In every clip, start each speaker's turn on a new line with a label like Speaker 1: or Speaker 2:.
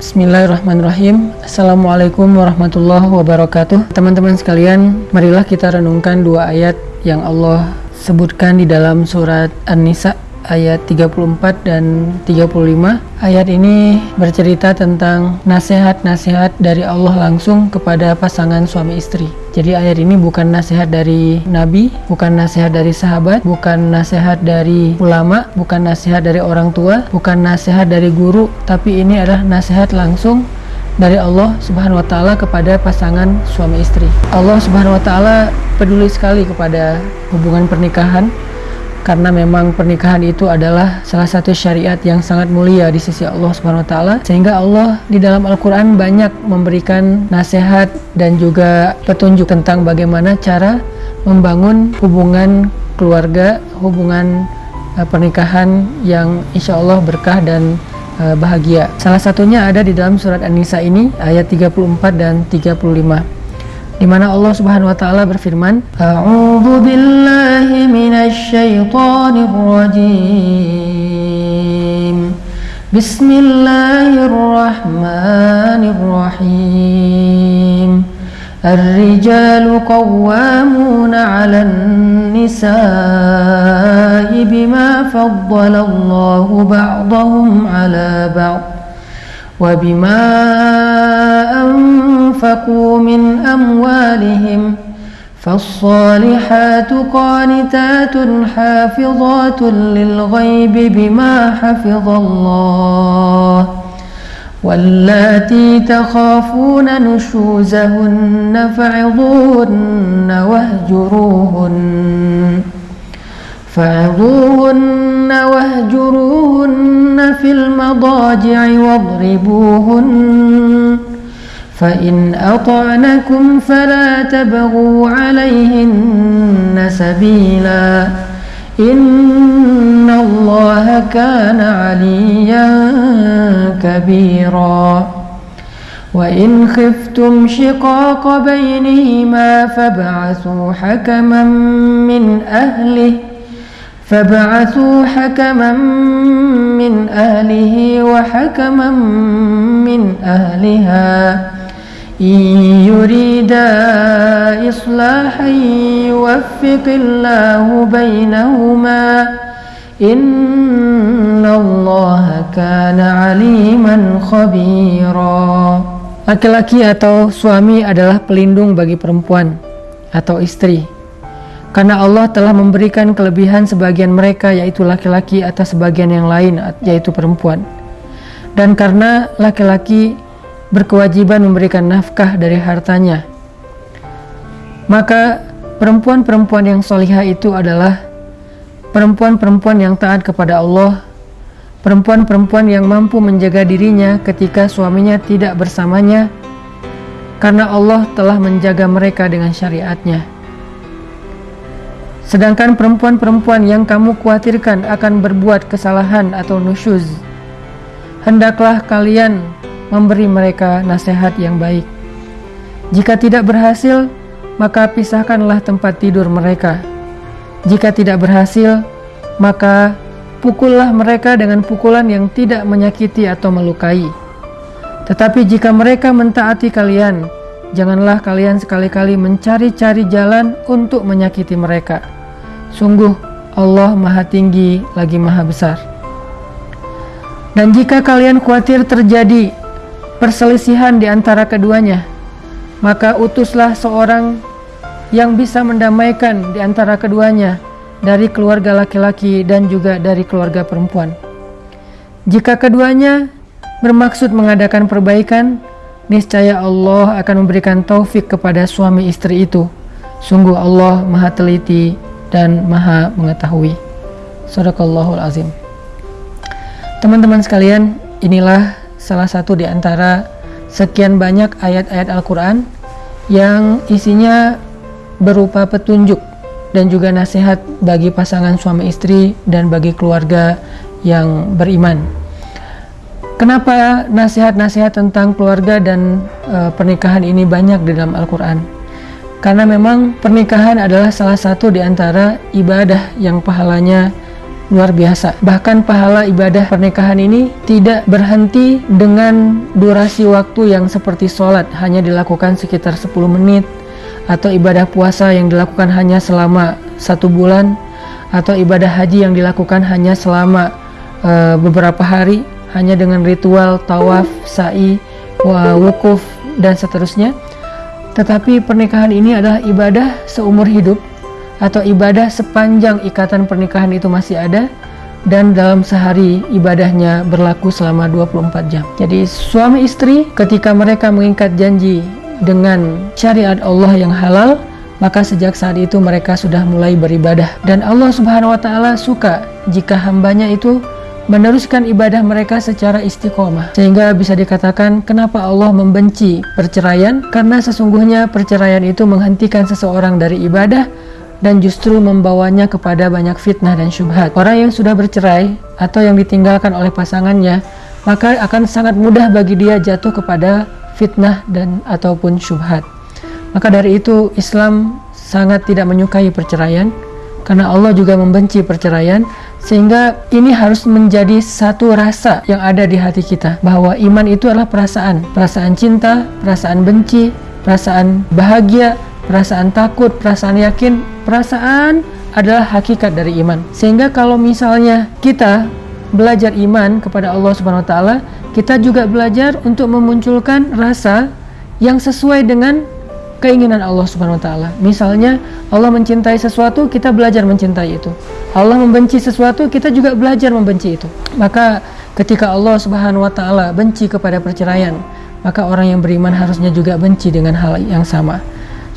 Speaker 1: Bismillahirrahmanirrahim. Assalamualaikum warahmatullahi wabarakatuh. Teman-teman sekalian Marilah kita renungkan dua ayat Yang Allah sebutkan di dalam surat An-Nisa ayat 34 dan 35. Ayat ini bercerita tentang nasihat-nasihat dari Allah langsung kepada pasangan suami istri. Jadi ayat ini bukan nasihat dari nabi, bukan nasihat dari sahabat, bukan nasihat dari ulama, bukan nasihat dari orang tua, bukan nasihat dari guru, tapi ini adalah nasihat langsung dari Allah Subhanahu wa taala kepada pasangan suami istri. Allah Subhanahu wa taala peduli sekali kepada hubungan pernikahan karena memang pernikahan itu adalah salah satu syariat yang sangat mulia di sisi Allah Subhanahu wa taala sehingga Allah di dalam Al-Qur'an banyak memberikan nasihat dan juga petunjuk tentang bagaimana cara membangun hubungan keluarga, hubungan uh, pernikahan yang insya Allah berkah dan uh, bahagia. Salah satunya ada di dalam surat An-Nisa ini ayat 34 dan 35 di mana Allah Subhanahu wa taala berfirman, "A'udzu billahi minasy syaithanir rajim." Bismillahirrahmanirrahim. الرجال قوامون على النساء بما فضل الله بعضهم على بعض وبما أنفقوا من أموالهم فالصالحات قانتات حافظات للغيب بما حفظ الله واللاتي تخافون نشوزهن فعظوهن واهجروهن فعظوهن واهجروهن في المضاجع واضربوهن فإن أطعنكم فلا تبغوا عليهن سبيلا. إن الله كان عليا كبيرا. وإن خفتم شقاق بينهما فابعثوا حكما من أهله فابعثوا حكما من أهله وحكما من أهلها. يريدا إصلاحا يوفق الله بينهما إن الله كان عليما خبيرا Laki-laki atau suami adalah pelindung bagi perempuan atau istri karena Allah telah memberikan kelebihan sebagian mereka yaitu laki-laki atas sebagian yang lain yaitu perempuan. Dan karena laki-laki berkewajiban memberikan nafkah dari hartanya, maka perempuan-perempuan yang solihah itu adalah perempuan-perempuan yang taat kepada Allah, perempuan-perempuan yang mampu menjaga dirinya ketika suaminya tidak bersamanya, karena Allah telah menjaga mereka dengan syariatnya. Sedangkan perempuan-perempuan yang kamu khawatirkan akan berbuat kesalahan atau nusyuz, hendaklah kalian memberi mereka nasihat yang baik. Jika tidak berhasil, maka pisahkanlah tempat tidur mereka. Jika tidak berhasil, maka pukullah mereka dengan pukulan yang tidak menyakiti atau melukai. Tetapi jika mereka mentaati kalian, janganlah kalian sekali-kali mencari-cari jalan untuk menyakiti mereka Sungguh Allah maha tinggi lagi maha besar. Dan jika kalian khawatir terjadi perselisihan di antara keduanya, maka utuslah seorang yang bisa mendamaikan di antara keduanya dari keluarga laki-laki dan juga dari keluarga perempuan. Jika keduanya bermaksud mengadakan perbaikan, niscaya Allah akan memberikan taufik kepada suami istri itu. Sungguh Allah maha teliti dan maha mengetahui. Sadaqallahul azim. Teman-teman sekalian, inilah salah satu di antara sekian banyak ayat-ayat Al-Quran yang isinya berupa petunjuk dan juga nasihat bagi pasangan suami istri dan bagi keluarga yang beriman. Kenapa nasihat-nasihat tentang keluarga dan e, pernikahan ini banyak di dalam Al-Quran? Karena memang pernikahan adalah salah satu di antara ibadah yang pahalanya luar biasa. Bahkan pahala ibadah pernikahan ini tidak berhenti dengan durasi waktu yang seperti sholat. Hanya dilakukan sekitar 10 menit. Atau ibadah puasa yang dilakukan hanya selama satu bulan. Atau ibadah haji yang dilakukan hanya selama uh, beberapa hari. Hanya dengan ritual tawaf, sa'i, wukuf dan seterusnya. Tetapi pernikahan ini adalah ibadah seumur hidup atau ibadah sepanjang ikatan pernikahan itu masih ada dan dalam sehari ibadahnya berlaku selama 24 jam. Jadi suami istri ketika mereka mengikat janji dengan syariat Allah yang halal, maka sejak saat itu mereka sudah mulai beribadah. Dan Allah Subhanahu wa taala suka jika hambanya itu meneruskan ibadah mereka secara istiqomah. Sehingga bisa dikatakan kenapa Allah membenci perceraian? Karena sesungguhnya perceraian itu menghentikan seseorang dari ibadah dan justru membawanya kepada banyak fitnah dan syubhat. Orang yang sudah bercerai atau yang ditinggalkan oleh pasangannya, maka akan sangat mudah bagi dia jatuh kepada fitnah dan ataupun syubhat. Maka dari itu Islam sangat tidak menyukai perceraian karena Allah juga membenci perceraian sehingga ini harus menjadi satu rasa yang ada di hati kita bahwa iman itu adalah perasaan, perasaan cinta, perasaan benci, perasaan bahagia, perasaan takut, perasaan yakin, perasaan adalah hakikat dari iman. Sehingga kalau misalnya kita belajar iman kepada Allah Subhanahu wa taala, kita juga belajar untuk memunculkan rasa yang sesuai dengan keinginan Allah Subhanahu wa taala. Misalnya Allah mencintai sesuatu, kita belajar mencintai itu. Allah membenci sesuatu, kita juga belajar membenci itu. Maka ketika Allah Subhanahu wa taala benci kepada perceraian, maka orang yang beriman harusnya juga benci dengan hal yang sama.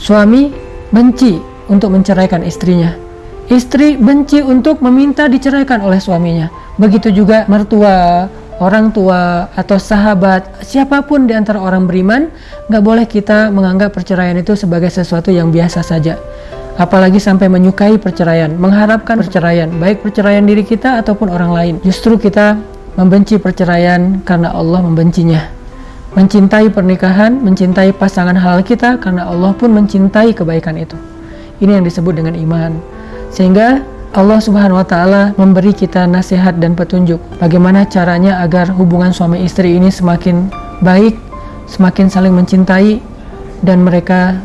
Speaker 1: Suami benci untuk menceraikan istrinya. Istri benci untuk meminta diceraikan oleh suaminya. Begitu juga mertua, orang tua, atau sahabat, siapa pun di antara orang beriman, nggak boleh kita menganggap perceraian itu sebagai sesuatu yang biasa saja. Apalagi sampai menyukai perceraian, mengharapkan perceraian, baik perceraian diri kita ataupun orang lain. Justru kita membenci perceraian karena Allah membencinya mencintai pernikahan, mencintai pasangan halal kita karena Allah pun mencintai kebaikan itu. Ini yang disebut dengan iman. Sehingga Allah Subhanahu wa taala memberi kita nasihat dan petunjuk bagaimana caranya agar hubungan suami istri ini semakin baik, semakin saling mencintai dan mereka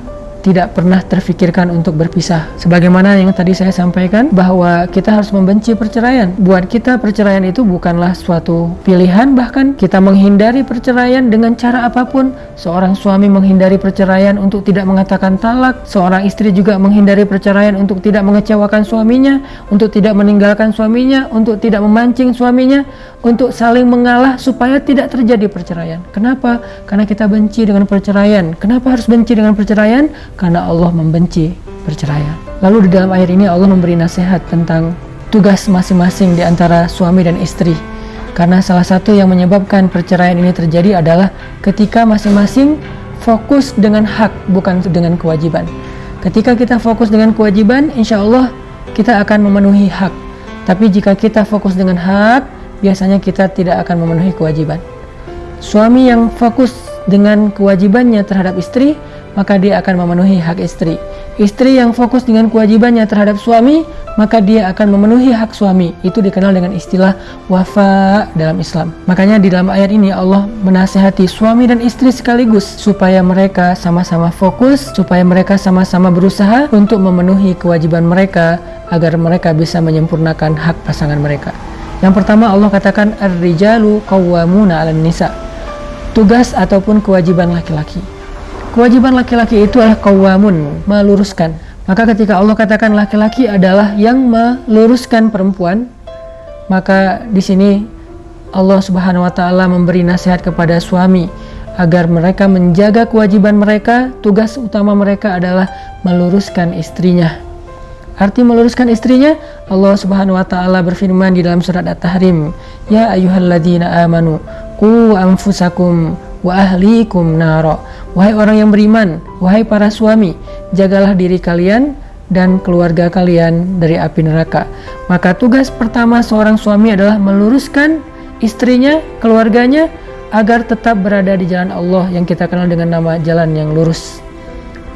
Speaker 1: tidak pernah terfikirkan untuk berpisah. Sebagaimana yang tadi saya sampaikan bahwa kita harus membenci perceraian. Buat kita perceraian itu bukanlah suatu pilihan bahkan kita menghindari perceraian dengan cara apa pun. Seorang suami menghindari perceraian untuk tidak mengatakan talak, seorang istri juga menghindari perceraian untuk tidak mengecewakan suaminya, untuk tidak meninggalkan suaminya, untuk tidak memancing suaminya, untuk saling mengalah supaya tidak terjadi perceraian. Kenapa? Karena kita benci dengan perceraian. Kenapa harus benci dengan perceraian? Karena Allah membenci perceraian. Lalu di dalam ayat ini Allah memberi nasihat tentang tugas masing-masing di antara suami dan istri. Karena salah satu yang menyebabkan perceraian ini terjadi adalah ketika masing-masing fokus dengan hak bukan dengan kewajiban. Ketika kita fokus dengan kewajiban, insya Allah kita akan memenuhi hak. Tapi jika kita fokus dengan hak, biasanya kita tidak akan memenuhi kewajiban. Suami yang fokus dengan kewajibannya terhadap istri, maka dia akan memenuhi hak istri. Istri yang fokus dengan kewajibannya terhadap suami, maka dia akan memenuhi hak suami. Itu dikenal dengan istilah wafa dalam Islam. Makanya di dalam ayat ini Allah menasehati suami dan istri sekaligus supaya mereka sama-sama fokus, supaya mereka sama-sama berusaha untuk memenuhi kewajiban mereka agar mereka bisa menyempurnakan hak pasangan mereka. Yang pertama Allah katakan ar-rijalu qawwamuna 'alan nisa. Tugas ataupun kewajiban laki-laki. Kewajiban laki-laki itu adalah qawwamun, meluruskan. Maka ketika Allah katakan laki-laki adalah yang meluruskan perempuan, maka di sini Allah Subhanahu wa taala memberi nasihat kepada suami agar mereka menjaga kewajiban mereka, tugas utama mereka adalah meluruskan istrinya. Arti meluruskan istrinya, Allah Subhanahu wa taala berfirman di dalam surat At-Tahrim, "Ya ayyuhalladzina amanu, qu anfusakum wa ahlikum naro." Wahai orang yang beriman, wahai para suami, jagalah diri kalian dan keluarga kalian dari api neraka. Maka tugas pertama seorang suami adalah meluruskan istrinya, keluarganya agar tetap berada di jalan Allah yang kita kenal dengan nama jalan yang lurus.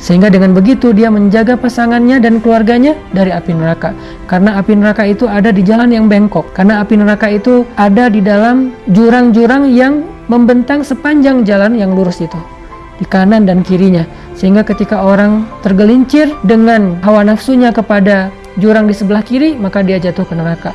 Speaker 1: Sehingga dengan begitu dia menjaga pasangannya dan keluarganya dari api neraka. Karena api neraka itu ada di jalan yang bengkok. Karena api neraka itu ada di dalam jurang-jurang yang membentang sepanjang jalan yang lurus itu. Di kanan dan kirinya. Sehingga ketika orang tergelincir dengan hawa nafsunya kepada jurang di sebelah kiri, maka dia jatuh ke neraka.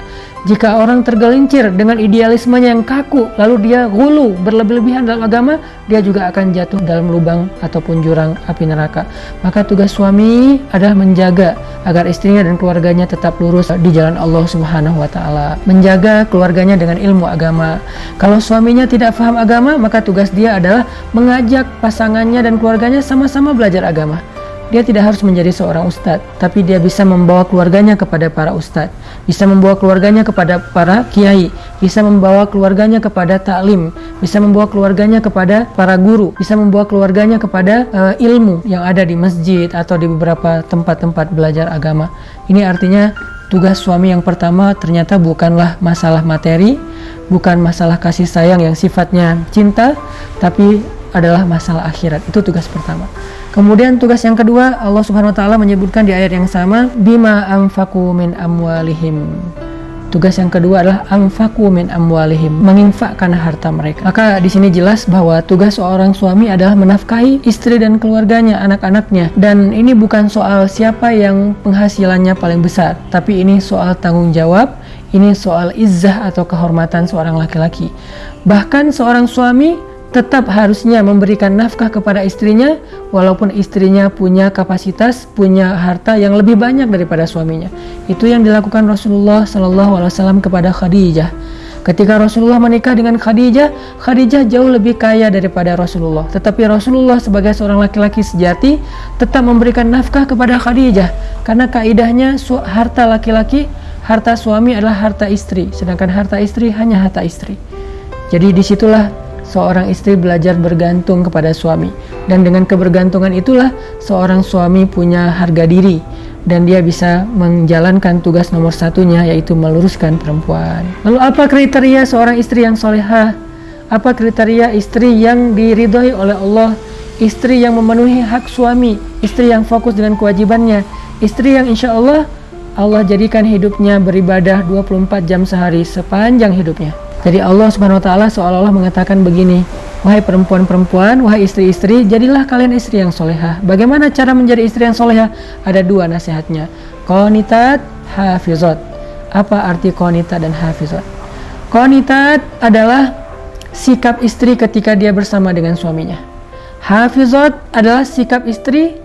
Speaker 1: Jika orang tergelincir dengan idealismenya yang kaku, lalu dia gulu, berlebih-lebihan dalam agama, dia juga akan jatuh dalam lubang ataupun jurang api neraka. Maka tugas suami adalah menjaga agar istrinya dan keluarganya tetap lurus di jalan Allah Subhanahu wa taala. Menjaga keluarganya dengan ilmu agama. Kalau suaminya tidak paham agama, maka tugas dia adalah mengajak pasangannya dan keluarganya sama-sama belajar agama. Dia tidak harus menjadi seorang ustadz, tapi dia bisa membawa keluarganya kepada para ustadz, bisa membawa keluarganya kepada para kiai, bisa membawa keluarganya kepada taklim, bisa membawa keluarganya kepada para guru, bisa membawa keluarganya kepada uh, ilmu yang ada di masjid atau di beberapa tempat-tempat belajar agama. Ini artinya tugas suami yang pertama ternyata bukanlah masalah materi, bukan masalah kasih sayang yang sifatnya cinta, tapi adalah masalah akhirat. Itu tugas pertama. Kemudian tugas yang kedua Allah Subhanahu wa taala menyebutkan di ayat yang sama bima anfaqu min amwalihim. Tugas yang kedua adalah anfaqu min amwalihim, menginfakkan harta mereka. Maka di sini jelas bahwa tugas seorang suami adalah menafkahi istri dan keluarganya, anak-anaknya. Dan ini bukan soal siapa yang penghasilannya paling besar, tapi ini soal tanggung jawab, ini soal izzah atau kehormatan seorang laki-laki. Bahkan seorang suami tetap harusnya memberikan nafkah kepada istrinya walaupun istrinya punya kapasitas, punya harta yang lebih banyak daripada suaminya. Itu yang dilakukan Rasulullah Shallallahu alaihi wasallam kepada Khadijah. Ketika Rasulullah menikah dengan Khadijah, Khadijah jauh lebih kaya daripada Rasulullah. Tetapi Rasulullah sebagai seorang laki-laki sejati tetap memberikan nafkah kepada Khadijah karena kaidahnya harta laki-laki, harta suami adalah harta istri, sedangkan harta istri hanya harta istri. Jadi di situlah seorang istri belajar bergantung kepada suami. Dan dengan kebergantungan itulah seorang suami punya harga diri. Dan dia bisa menjalankan tugas nomor satunya yaitu meluruskan perempuan. Lalu apa kriteria seorang istri yang solehah? Apa kriteria istri yang diridhoi oleh Allah? Istri yang memenuhi hak suami istri yang fokus dengan kewajibannya istri yang insya Allah Allah jadikan hidupnya beribadah 24 jam sehari sepanjang hidupnya jadi Allah Subhanahu wa taala seolah-olah mengatakan begini, wahai perempuan-perempuan, wahai istri-istri, jadilah kalian istri yang solehah. Bagaimana cara menjadi istri yang solehah? Ada dua nasihatnya. Qanitat, hafizat. Apa arti qanitat dan hafizat? Qanitat adalah sikap istri ketika dia bersama dengan suaminya. Hafizat adalah sikap istri,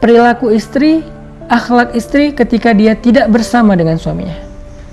Speaker 1: perilaku istri, akhlak istri ketika dia tidak bersama dengan suaminya.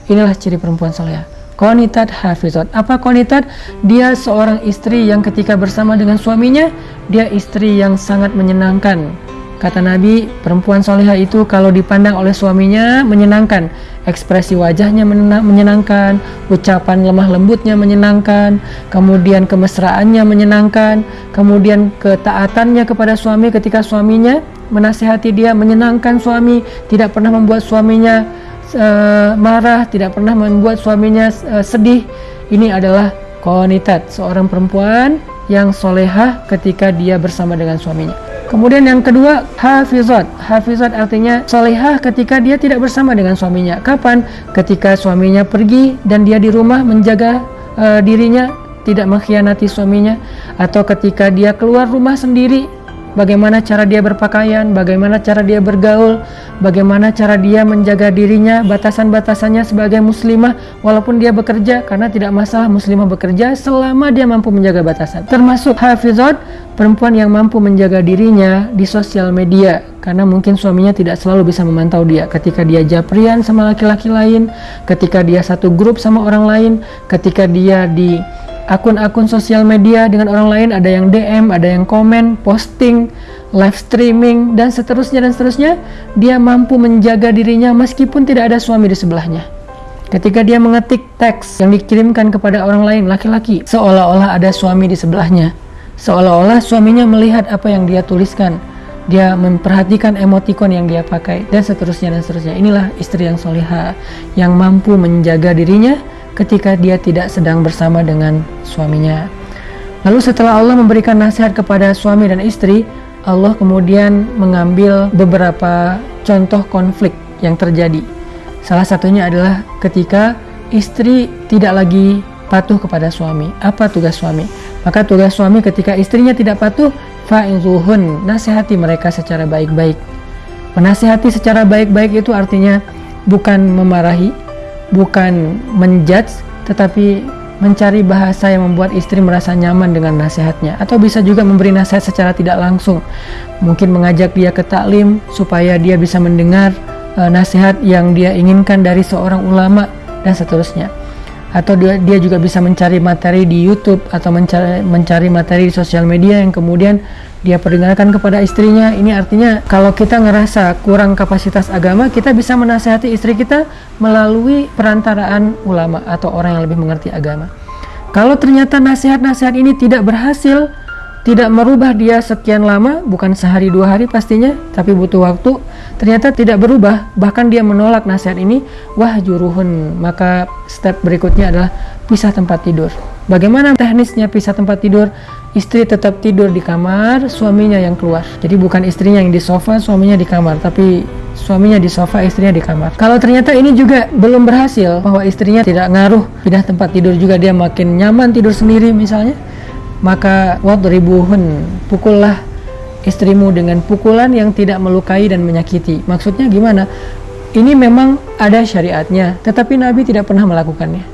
Speaker 1: Inilah ciri perempuan solehah. Konitat hafizat. Apa konitat? Dia seorang istri yang ketika bersama dengan suaminya, dia istri yang sangat menyenangkan. Kata Nabi, perempuan soleha itu kalau dipandang oleh suaminya menyenangkan. Ekspresi wajahnya menyenangkan, ucapan lemah lembutnya menyenangkan, kemudian kemesraannya menyenangkan, kemudian ketaatannya kepada suami ketika suaminya menasehati dia menyenangkan suami, tidak pernah membuat suaminya uh, marah, tidak pernah membuat suaminya uh, sedih. Ini adalah konitat, seorang perempuan yang solehah ketika dia bersama dengan suaminya. Kemudian yang kedua, hafizat. Hafizat artinya solehah ketika dia tidak bersama dengan suaminya. Kapan? Ketika suaminya pergi dan dia di rumah menjaga uh, dirinya, tidak mengkhianati suaminya. Atau ketika dia keluar rumah sendiri bagaimana cara dia berpakaian, bagaimana cara dia bergaul, bagaimana cara dia menjaga dirinya, batasan-batasannya sebagai muslimah walaupun dia bekerja karena tidak masalah muslimah bekerja selama dia mampu menjaga batasan. Termasuk hafizat, perempuan yang mampu menjaga dirinya di sosial media karena mungkin suaminya tidak selalu bisa memantau dia ketika dia japrian sama laki-laki lain, ketika dia satu grup sama orang lain, ketika dia di akun-akun sosial media dengan orang lain ada yang DM, ada yang komen, posting, live streaming dan seterusnya dan seterusnya dia mampu menjaga dirinya meskipun tidak ada suami di sebelahnya. Ketika dia mengetik teks yang dikirimkan kepada orang lain laki-laki seolah-olah ada suami di sebelahnya. Seolah-olah suaminya melihat apa yang dia tuliskan. Dia memperhatikan emotikon yang dia pakai dan seterusnya dan seterusnya. Inilah istri yang soleha yang mampu menjaga dirinya ketika dia tidak sedang bersama dengan suaminya. Lalu setelah Allah memberikan nasihat kepada suami dan istri, Allah kemudian mengambil beberapa contoh konflik yang terjadi. Salah satunya adalah ketika istri tidak lagi patuh kepada suami. Apa tugas suami? Maka tugas suami ketika istrinya tidak patuh, fa'inzuhun, nasihati mereka secara baik-baik. Menasihati secara baik-baik itu artinya bukan memarahi, bukan menjudge, tetapi mencari bahasa yang membuat istri merasa nyaman dengan nasihatnya. Atau bisa juga memberi nasihat secara tidak langsung. Mungkin mengajak dia ke taklim supaya dia bisa mendengar uh, nasihat yang dia inginkan dari seorang ulama dan seterusnya atau dia, dia juga bisa mencari materi di YouTube atau mencari, mencari materi di sosial media yang kemudian dia perdengarkan kepada istrinya. Ini artinya kalau kita ngerasa kurang kapasitas agama kita bisa menasihati istri kita melalui perantaraan ulama atau orang yang lebih mengerti agama. Kalau ternyata nasihat-nasihat ini tidak berhasil tidak merubah dia sekian lama, bukan sehari dua hari pastinya, tapi butuh waktu. Ternyata tidak berubah, bahkan dia menolak nasihat ini. Wah juruhun, maka step berikutnya adalah pisah tempat tidur. Bagaimana teknisnya pisah tempat tidur? Istri tetap tidur di kamar, suaminya yang keluar. Jadi bukan istrinya yang di sofa, suaminya di kamar, tapi suaminya di sofa, istrinya di kamar. Kalau ternyata ini juga belum berhasil, bahwa istrinya tidak ngaruh pindah tempat tidur juga dia makin nyaman tidur sendiri misalnya, maka wadribuhun pukullah istrimu dengan pukulan yang tidak melukai dan menyakiti. Maksudnya gimana? Ini memang ada syariatnya tetapi Nabi tidak pernah melakukannya.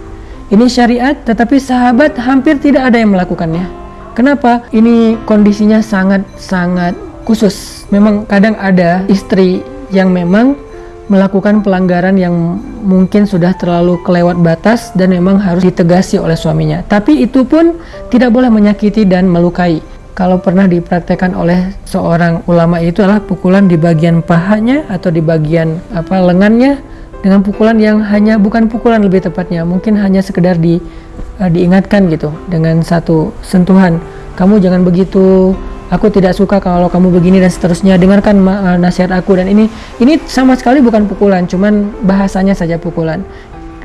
Speaker 1: Ini syariat tetapi sahabat hampir tidak ada yang melakukannya. Kenapa? Ini kondisinya sangat-sangat khusus. Memang kadang ada istri yang memang melakukan pelanggaran yang mungkin sudah terlalu kelewat batas dan memang harus ditegasi oleh suaminya. Tapi itu pun tidak boleh menyakiti dan melukai. Kalau pernah dipraktekkan oleh seorang ulama itu adalah pukulan di bagian pahanya atau di bagian apa lengannya dengan pukulan yang hanya bukan pukulan lebih tepatnya, mungkin hanya sekedar di uh, diingatkan gitu dengan satu sentuhan. Kamu jangan begitu, aku tidak suka kalau kamu begini dan seterusnya. Dengarkan uh, nasihat aku. Dan ini ini sama sekali bukan pukulan cuman bahasanya saja pukulan.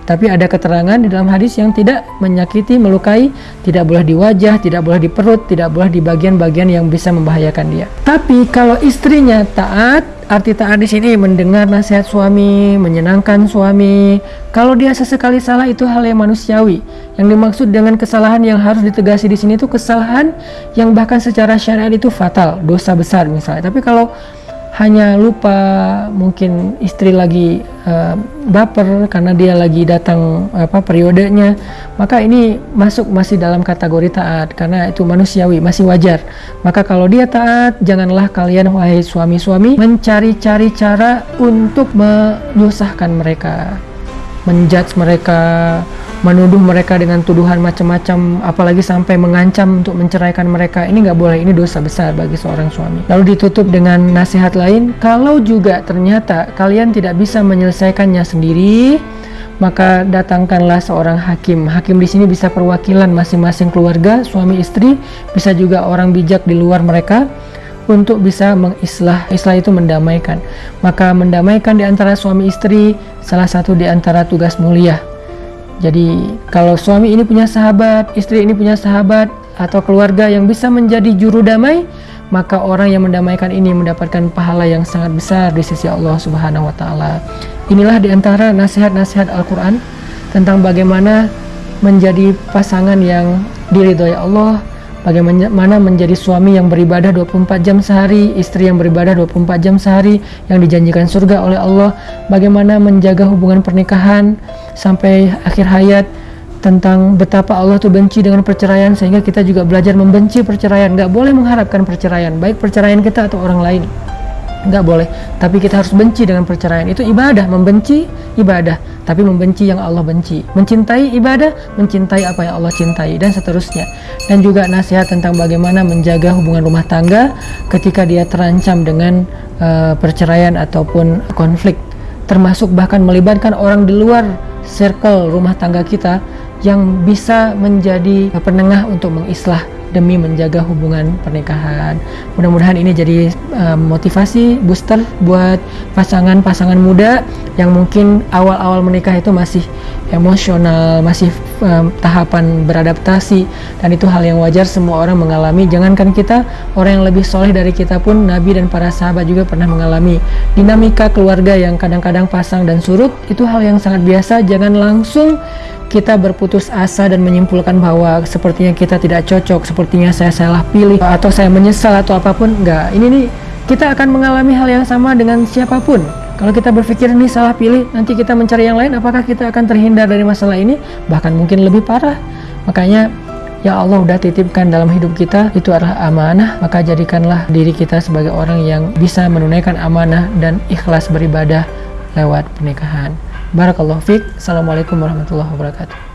Speaker 1: Tapi ada keterangan di dalam hadis yang tidak menyakiti, melukai, tidak boleh di wajah, tidak boleh di perut, tidak boleh di bagian-bagian yang bisa membahayakan dia. Tapi kalau istrinya taat, arti taat di sini mendengar nasihat suami, menyenangkan suami. Kalau dia sesekali salah itu hal yang manusiawi. Yang dimaksud dengan kesalahan yang harus ditegasi di sini itu kesalahan yang bahkan secara syariat itu fatal, dosa besar misalnya. Tapi kalau hanya lupa mungkin istri lagi uh, baper karena dia lagi datang apa periodenya. Maka ini masuk masih dalam kategori taat karena itu manusiawi masih wajar. Maka kalau dia taat janganlah kalian wahai suami-suami mencari-cari cara untuk menyusahkan mereka menjudge mereka menuduh mereka dengan tuduhan macam-macam apalagi sampai mengancam untuk menceraikan mereka ini nggak boleh ini dosa besar bagi seorang suami lalu ditutup dengan nasihat lain kalau juga ternyata kalian tidak bisa menyelesaikannya sendiri maka datangkanlah seorang hakim. Hakim di sini bisa perwakilan masing-masing keluarga, suami istri, bisa juga orang bijak di luar mereka untuk bisa mengislah. Islah itu mendamaikan. Maka mendamaikan di antara suami istri salah satu di antara tugas mulia jadi kalau suami ini punya sahabat, istri ini punya sahabat atau keluarga yang bisa menjadi juru damai, maka orang yang mendamaikan ini mendapatkan pahala yang sangat besar di sisi Allah Subhanahu wa taala. Inilah di antara nasihat-nasihat Al-Qur'an tentang bagaimana menjadi pasangan yang diridhoi Allah, bagaimana menjadi suami yang beribadah 24 jam sehari, istri yang beribadah 24 jam sehari yang dijanjikan surga oleh Allah, bagaimana menjaga hubungan pernikahan sampai akhir hayat tentang betapa Allah tuh benci dengan perceraian sehingga kita juga belajar membenci perceraian. Nggak boleh mengharapkan perceraian baik perceraian kita atau orang lain nggak boleh. Tapi kita harus benci dengan perceraian. Itu ibadah membenci ibadah tapi membenci yang Allah benci. Mencintai ibadah mencintai apa yang Allah cintai dan seterusnya. Dan juga nasihat tentang bagaimana menjaga hubungan rumah tangga ketika dia terancam dengan uh, perceraian ataupun konflik. Termasuk bahkan melibatkan orang di luar circle rumah tangga kita yang bisa menjadi penengah untuk mengislah demi menjaga hubungan pernikahan. Mudah-mudahan ini jadi uh, motivasi booster buat pasangan-pasangan muda yang mungkin awal-awal menikah itu masih emosional, masih um, tahapan beradaptasi dan itu hal yang wajar semua orang mengalami. Jangankan kita, orang yang lebih soleh dari kita pun Nabi dan para sahabat juga pernah mengalami dinamika keluarga yang kadang-kadang pasang dan surut itu hal yang sangat biasa. Jangan langsung kita berputus asa dan menyimpulkan bahwa sepertinya kita tidak cocok, sepertinya saya salah pilih atau saya menyesal atau apa pun, enggak. Ini nih kita akan mengalami hal yang sama dengan siapa pun. Kalau kita berpikir ini salah pilih, nanti kita mencari yang lain, apakah kita akan terhindar dari masalah ini? Bahkan mungkin lebih parah. Makanya ya Allah udah titipkan dalam hidup kita itu adalah amanah, maka jadikanlah diri kita sebagai orang yang bisa menunaikan amanah dan ikhlas beribadah lewat pernikahan. Barakallahu fiqh. Assalamualaikum warahmatullahi wabarakatuh.